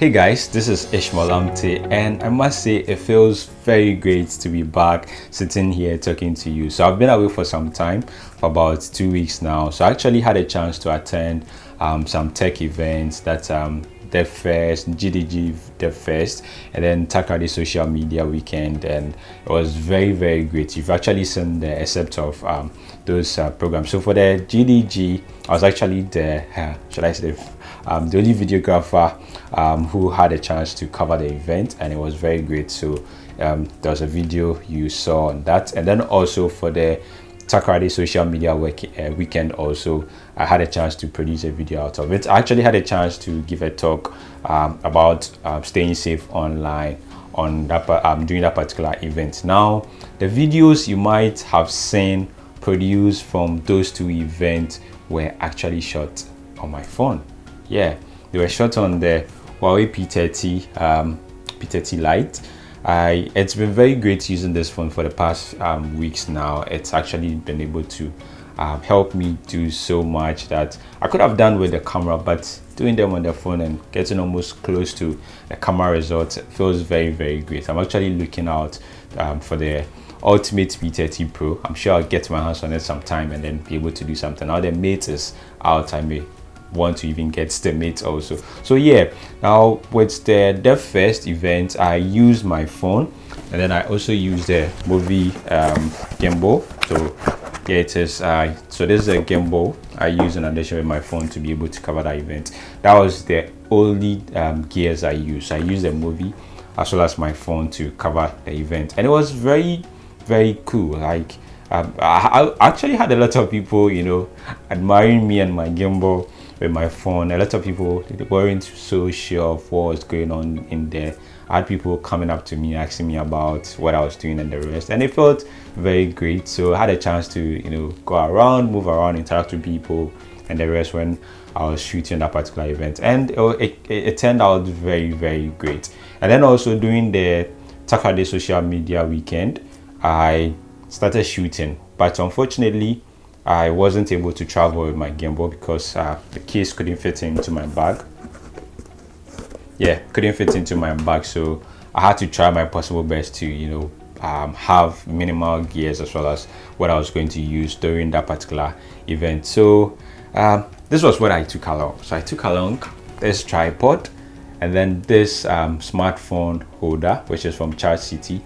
Hey guys, this is Ishmael Amte and I must say it feels very great to be back sitting here talking to you. So I've been away for some time, for about two weeks now. So I actually had a chance to attend um, some tech events that um, the first GDG the first and then Takoradi social media weekend and it was very very great. You've actually seen the except of um, those uh, programs. So for the GDG I was actually the uh, should I say um, the only videographer um, who had a chance to cover the event and it was very great. So um, there was a video you saw on that. And then also for the Takoradi social media work, uh, weekend also I had a chance to produce a video out of it. I actually had a chance to give a talk um, about uh, staying safe online on that um, during that particular event. Now the videos you might have seen produced from those two events were actually shot on my phone. Yeah, they were shot on the Huawei P30 um, P30 Lite I it's been very great using this phone for the past um, weeks now. It's actually been able to um, help me do so much that I could have done with the camera, but doing them on the phone and getting almost close to the camera results feels very, very great. I'm actually looking out um, for the Ultimate P30 Pro. I'm sure I'll get my hands on it sometime and then be able to do something. Now the Mate is out. I may want to even get the also. So yeah now with the the first event i use my phone and then i also use the Movi um gimbal so yeah it is uh so this is a gimbal i use in addition with my phone to be able to cover that event. That was the only um, gears i use. I use the Movi as well as my phone to cover the event. And it was very very cool. Like um, I, I actually had a lot of people you know admiring me and my gimbal with my phone. A lot of people weren't so sure of what was going on in there. I had people coming up to me asking me about what I was doing and the rest, and it felt very great. So I had a chance to you know go around, move around, interact with people, and the rest when I was shooting that particular event, and it, it, it turned out very very great. And then also during the Takoradi social media weekend, I started shooting, but unfortunately I wasn't able to travel with my gimbal because uh, the case couldn't fit into my bag. Yeah, couldn't fit into my bag, so I had to try my possible best to, you know, um, have minimal gears as well as what I was going to use during that particular event. So um, this was what I took along. So I took along this tripod and then this um, smartphone holder, which is from Charge City.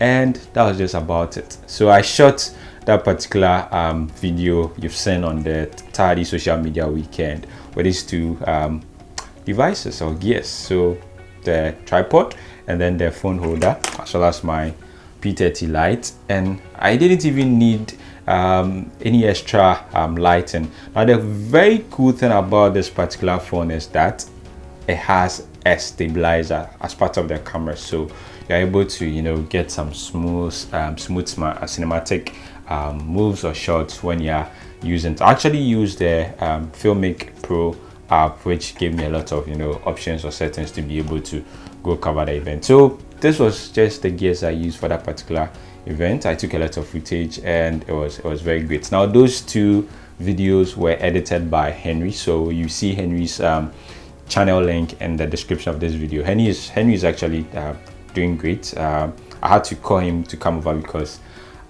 And that was just about it. So I shot that particular um, video you've seen on the Takoradi social media weekend with these two um, devices or gears. So the tripod and then the phone holder as well as my P30 Lite and I didn't even need um, any extra um, lighting. Now the very cool thing about this particular phone is that it has a stabilizer as part of the camera so you're able to you know get some smooth um, smooth cinematic um, moves or shots when you're using to actually use the um, Filmic Pro app which gave me a lot of you know options or settings to be able to go cover the event. So this was just the gears I used for that particular event. I took a lot of footage and it was it was very great. Now those two videos were edited by Henry. So you see Henry's um, channel link in the description of this video. Henry is Henry is actually uh, doing great. Uh, I had to call him to come over because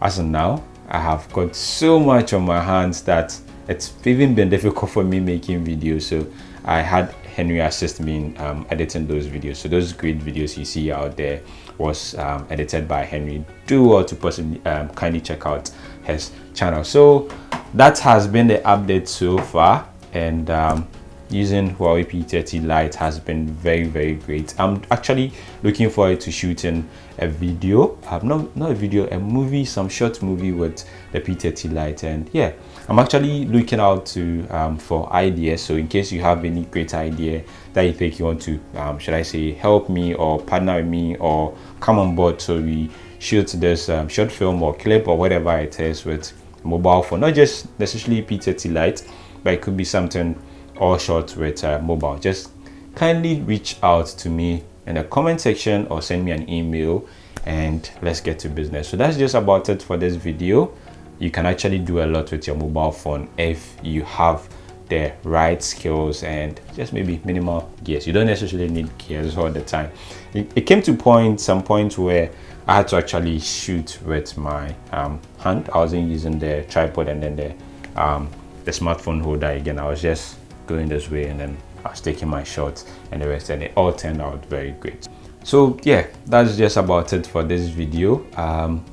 as of now I have got so much on my hands that it's even been difficult for me making videos. So I had Henry assist me in um, editing those videos. So those great videos you see out there was um, edited by Henry. Do well to possibly um, kindly check out his channel. So that has been the update so far. And um, using Huawei P30 Lite has been very very great. I'm actually looking forward to shooting a video I've not not a video a movie some short movie with the P30 Lite. And yeah I'm actually looking out to um, for ideas. So in case you have any great idea that you think you want to um, should I say help me or partner with me or come on board so we shoot this um, short film or clip or whatever it is with mobile phone not just necessarily P30 Lite but it could be something all shot with uh, mobile. Just kindly reach out to me in the comment section or send me an email and let's get to business. So that's just about it for this video. You can actually do a lot with your mobile phone if you have the right skills and just maybe minimal gears. You don't necessarily need gears all the time. It, it came to point some point where i had to actually shoot with my um, hand. I wasn't using the tripod and then the um, the smartphone holder again. I was just going this way and then i was taking my shots and the rest and it all turned out very great so yeah that's just about it for this video um,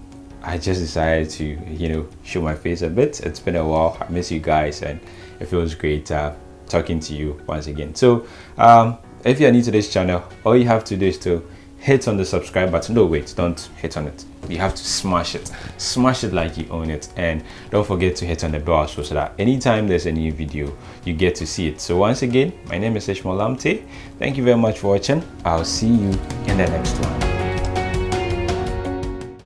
I just decided to, you know, show my face a bit. It's been a while. I miss you guys and it feels great uh, talking to you once again. So um, if you're new to this channel, all you have to do is to hit on the subscribe button. No, wait, don't hit on it. You have to smash it. Smash it like you own it. And don't forget to hit on the bell so that anytime there's a new video, you get to see it. So once again, my name is Ishmael Lamptey. Thank you very much for watching. I'll see you in the next one.